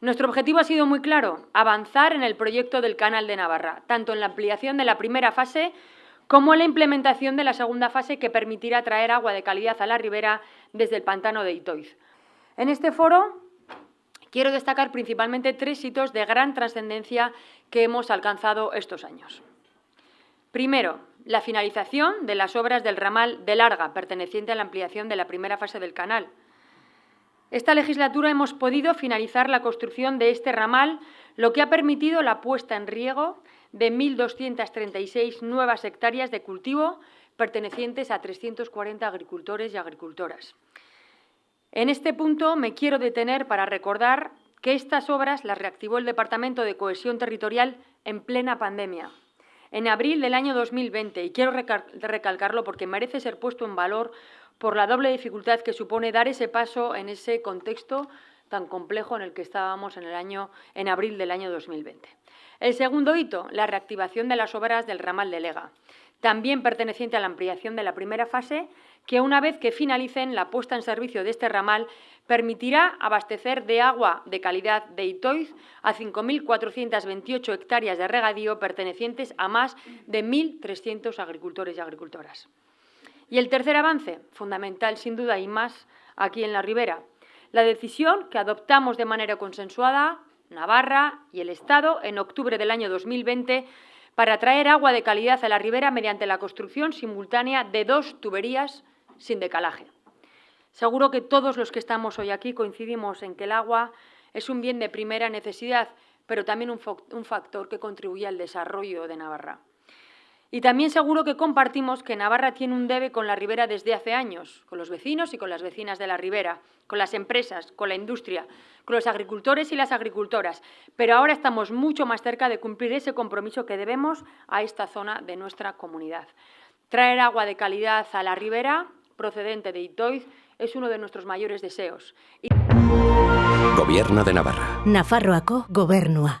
Nuestro objetivo ha sido muy claro, avanzar en el proyecto del Canal de Navarra, tanto en la ampliación de la primera fase como en la implementación de la segunda fase que permitirá traer agua de calidad a la ribera desde el pantano de Itoiz. En este foro quiero destacar principalmente tres hitos de gran trascendencia que hemos alcanzado estos años. Primero, la finalización de las obras del ramal de Larga, perteneciente a la ampliación de la primera fase del canal. Esta legislatura hemos podido finalizar la construcción de este ramal, lo que ha permitido la puesta en riego de 1.236 nuevas hectáreas de cultivo pertenecientes a 340 agricultores y agricultoras. En este punto me quiero detener para recordar que estas obras las reactivó el Departamento de Cohesión Territorial en plena pandemia, en abril del año 2020, y quiero recalcarlo porque merece ser puesto en valor por la doble dificultad que supone dar ese paso en ese contexto tan complejo en el que estábamos en, el año, en abril del año 2020. El segundo hito, la reactivación de las obras del ramal de Lega, también perteneciente a la ampliación de la primera fase, que una vez que finalicen la puesta en servicio de este ramal, permitirá abastecer de agua de calidad de Itoiz a 5.428 hectáreas de regadío pertenecientes a más de 1.300 agricultores y agricultoras. Y el tercer avance, fundamental sin duda y más aquí en la Ribera, la decisión que adoptamos de manera consensuada Navarra y el Estado en octubre del año 2020 para traer agua de calidad a la ribera mediante la construcción simultánea de dos tuberías sin decalaje. Seguro que todos los que estamos hoy aquí coincidimos en que el agua es un bien de primera necesidad, pero también un, factor que contribuye al desarrollo de Navarra. Y también seguro que compartimos que Navarra tiene un debe con la ribera desde hace años, con los vecinos y con las vecinas de la ribera, con las empresas, con la industria, con los agricultores y las agricultoras. Pero ahora estamos mucho más cerca de cumplir ese compromiso que debemos a esta zona de nuestra comunidad. Traer agua de calidad a la ribera, procedente de Itoiz, es uno de nuestros mayores deseos. Gobierno de Navarra. Nafarroako gobernua.